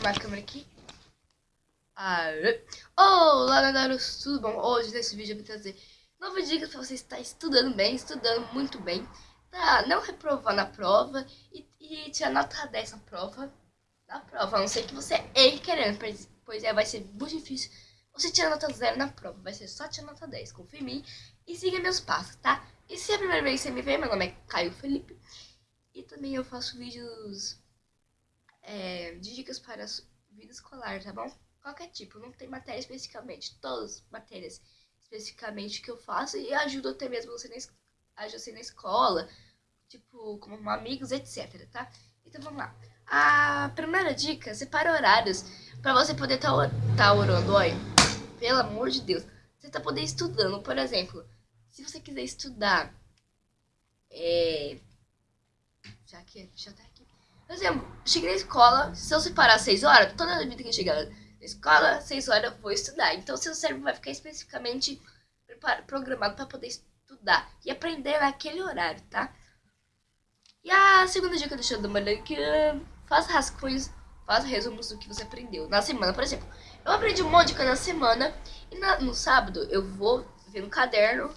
arrumar a câmera aqui. Aê. Olá, garotos, tudo bom? Hoje, nesse vídeo, eu vou trazer novas dicas para você estar estudando bem, estudando muito bem, tá? Não reprovar na prova e, e tirar nota 10 na prova. Na prova, a não ser que você erre querendo, pois é, vai ser muito difícil você tirar nota 0 na prova. Vai ser só tirar nota 10, confia em mim e siga meus passos, tá? E se é a primeira vez que você me vê, meu nome é Caio Felipe. E também eu faço vídeos de dicas para vida escolar, tá bom? Qualquer tipo, não tem matéria especificamente, todas as matérias especificamente que eu faço e ajudo até mesmo você na, você na escola, tipo, como amigos, etc, tá? Então vamos lá. A primeira dica, separa horários para você poder estar tá, tá orando, olha. Pelo amor de Deus. Você tá poder estudando, por exemplo, se você quiser estudar é, já que já tá aqui. Por exemplo, cheguei na escola, se eu separar 6 horas, toda a vida que eu chegar na escola, 6 horas eu vou estudar. Então, seu cérebro vai ficar especificamente programado para poder estudar e aprender naquele horário, tá? E a segunda dica do show da manhã que faça rascunhos, faça resumos do que você aprendeu na semana. Por exemplo, eu aprendi um monte de coisa na semana e na, no sábado eu vou ver no caderno,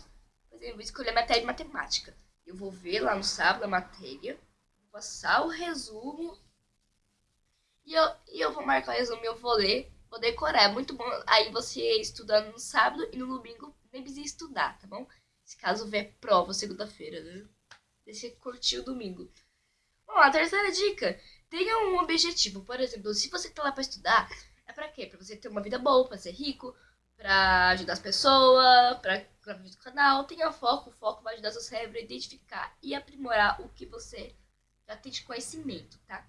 por exemplo, vou escolher a matéria de matemática. Eu vou ver lá no sábado a matéria passar o resumo. E eu, e eu vou marcar o resumo eu vou ler, vou decorar. É muito bom. Aí você estudando no sábado e no domingo nem precisa estudar, tá bom? Se caso ver prova segunda-feira, né? Deixa curtir o domingo. Bom, a terceira dica. Tenha um objetivo. Por exemplo, se você tá lá para estudar, é para quê? Para você ter uma vida boa, para ser rico, para ajudar as pessoas, para gravar vídeo do canal. Tenha foco. O foco vai ajudar seu cérebro a identificar e aprimorar o que você já tem de conhecimento, tá?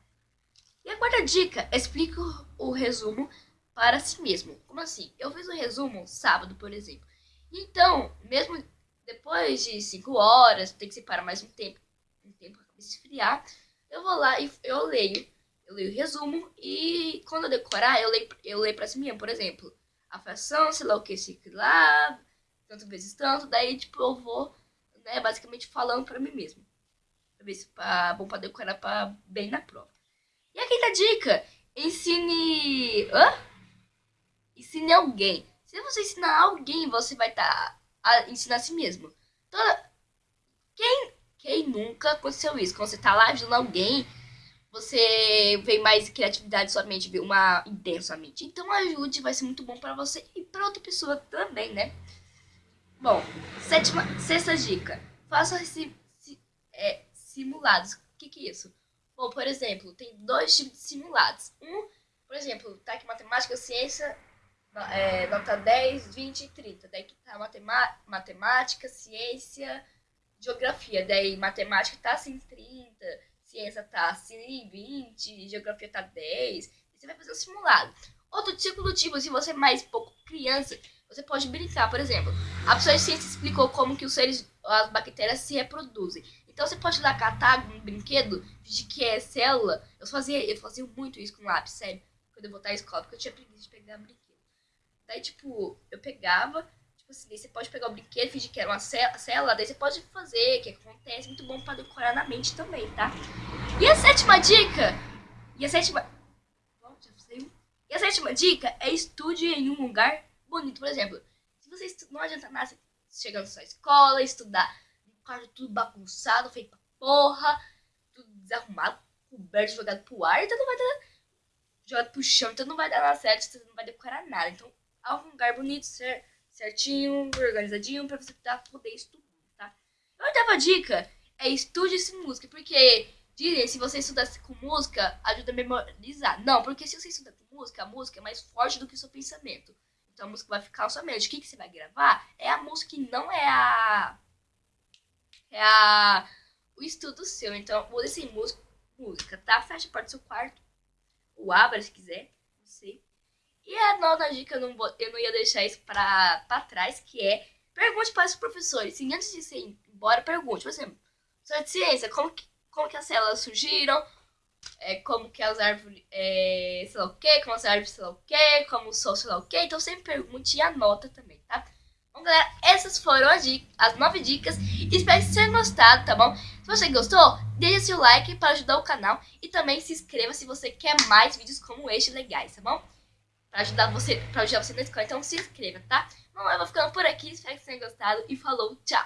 E a quarta dica, explica o resumo para si mesmo. Como assim? Eu fiz um resumo sábado, por exemplo. Então, mesmo depois de 5 horas, tem que separar mais um tempo, um tempo para esfriar, eu vou lá e eu leio. Eu leio o resumo e quando eu decorar, eu leio, eu leio para si mesmo, por exemplo, a fração, sei lá o que, se lá, tanto vezes tanto, daí tipo eu vou, né, basicamente falando para mim mesmo ver se tá bom pra decorar pra bem na prova. Dica, ensine... Hã? Ensine alguém. Se você ensinar alguém, você vai estar tá a ensinar a si mesmo. Toda... Quem, quem nunca aconteceu isso? Quando você tá lá ajudando alguém, você vê mais criatividade sua mente, vê uma ideia mente. Então ajude, vai ser muito bom para você e para outra pessoa também, né? Bom, sétima, sexta dica. Faça é, simulados. O que, que é isso? Bom, por exemplo, tem dois tipos de simulados. Um, por exemplo, tá aqui matemática, ciência, é, nota 10, 20 e 30. Daí que tá matemática, ciência, geografia. Daí matemática tá assim 30, ciência tá assim 20, geografia tá 10. E você vai fazer um simulado. Outro do tipo, se você é mais pouco criança, você pode brincar. Por exemplo, a pessoa de ciência explicou como que os seres, as bactérias se reproduzem. Então você pode lá catar um brinquedo, de que é célula. Eu fazia, eu fazia muito isso com lápis, sério. Quando eu voltar à escola, porque eu tinha preguiça de pegar brinquedo. Daí, tipo, eu pegava, tipo assim, daí você pode pegar o brinquedo, fingir que era uma célula, daí você pode fazer, que acontece, muito bom para decorar na mente também, tá? E a sétima dica, e a sétima... E a sétima dica é estude em um lugar bonito. Por exemplo, se você não adianta nada você chegar na sua escola, estudar quarto tudo bagunçado, feito pra porra, tudo desarrumado, coberto, jogado pro ar, então não vai dar. Jogado pro chão, então não vai dar nada certo, você não vai decorar nada. Então, há um lugar bonito, certinho, organizadinho, pra você poder estudar, tá? A oitava dica é estude-se música, porque dizem se você estudar com música, ajuda a memorizar. Não, porque se você estuda com música, a música é mais forte do que o seu pensamento. Então a música vai ficar na sua mente. O que, que você vai gravar é a música que não é a é a, o estudo seu. Então, use sem música, música, tá? Fecha a porta do seu quarto. Ou abra se quiser. Não sei. E a nova dica, eu não, vou, eu não ia deixar isso pra, pra trás, que é pergunte para os professores. Sim, antes de você ir embora, pergunte. Por exemplo, sobre ciência, como que, como que as células surgiram? É, como que as árvores, é, sei lá o que, como as árvores, sei lá o que, como o sol, sei lá o que. Então sempre pergunte e anota também, tá? Bom, galera, essas foram as, as nove dicas. Espero que vocês tenham gostado, tá bom? Se você gostou, deixe seu like para ajudar o canal. E também se inscreva se você quer mais vídeos como este legais, tá bom? Para ajudar você, pra ajudar você na escola. Então se inscreva, tá? Bom, eu vou ficando por aqui. Espero que vocês tenham gostado. E falou, tchau!